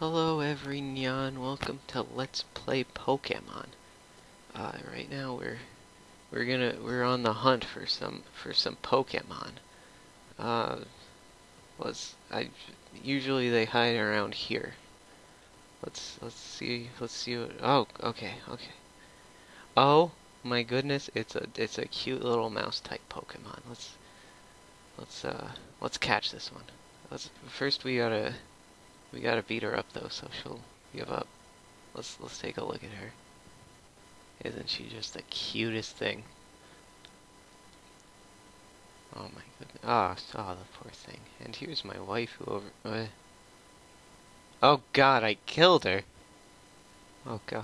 Hello every everyone, welcome to Let's Play Pokemon. Uh, right now we're we're gonna we're on the hunt for some for some Pokemon. Uh, was I usually they hide around here. Let's let's see let's see what oh okay okay. Oh my goodness, it's a it's a cute little mouse type Pokemon. Let's let's uh let's catch this one. Let's first we gotta we gotta beat her up though, so she'll give up. Let's let's take a look at her. Isn't she just the cutest thing? Oh my goodness. Ah, oh, oh, the poor thing. And here's my wife who over... Uh, oh god, I killed her! Oh god.